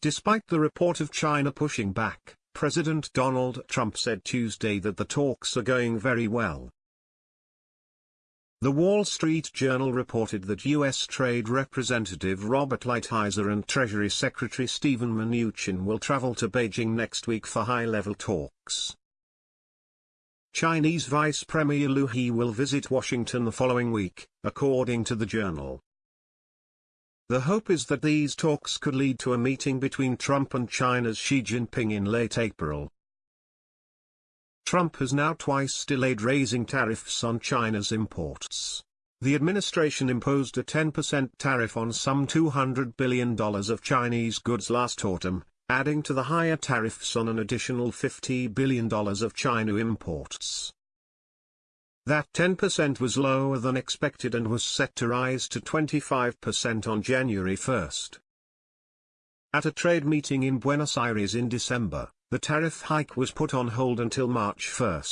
Despite the report of China pushing back, President Donald Trump said Tuesday that the talks are going very well. The Wall Street Journal reported that U.S. Trade Representative Robert Lighthizer and Treasury Secretary Steven Mnuchin will travel to Beijing next week for high-level talks. Chinese Vice Premier Liu He will visit Washington the following week, according to the journal. The hope is that these talks could lead to a meeting between Trump and China's Xi Jinping in late April. Trump has now twice delayed raising tariffs on China's imports. The administration imposed a 10% tariff on some $200 billion of Chinese goods last autumn, adding to the higher tariffs on an additional $50 billion of China imports. That 10% was lower than expected and was set to rise to 25% on January 1. At a trade meeting in Buenos Aires in December, the tariff hike was put on hold until March 1.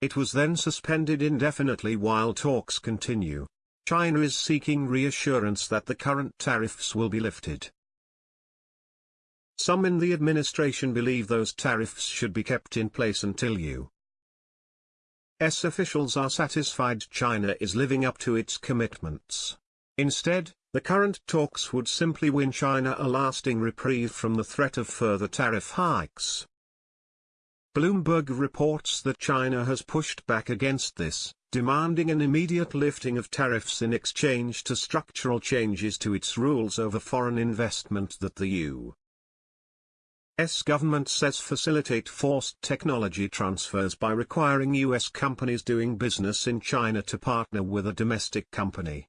It was then suspended indefinitely while talks continue. China is seeking reassurance that the current tariffs will be lifted. Some in the administration believe those tariffs should be kept in place until U.S. officials are satisfied China is living up to its commitments. Instead, the current talks would simply win China a lasting reprieve from the threat of further tariff hikes. Bloomberg reports that China has pushed back against this, demanding an immediate lifting of tariffs in exchange to structural changes to its rules over foreign investment that the U.S. government says facilitate forced technology transfers by requiring U.S. companies doing business in China to partner with a domestic company.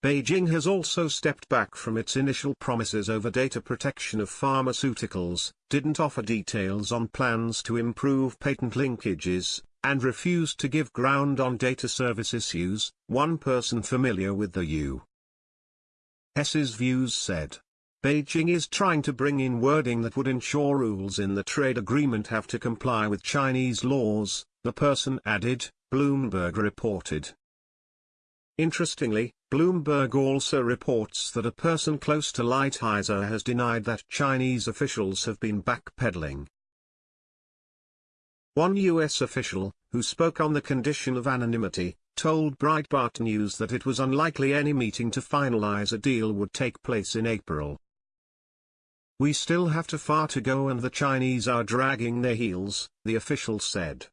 Beijing has also stepped back from its initial promises over data protection of pharmaceuticals, didn't offer details on plans to improve patent linkages, and refused to give ground on data service issues, one person familiar with the U.S.'s views said. Beijing is trying to bring in wording that would ensure rules in the trade agreement have to comply with Chinese laws, the person added, Bloomberg reported. Interestingly, Bloomberg also reports that a person close to Lighthizer has denied that Chinese officials have been backpedaling. One U.S. official, who spoke on the condition of anonymity, told Breitbart News that it was unlikely any meeting to finalize a deal would take place in April. We still have to far to go and the Chinese are dragging their heels, the official said.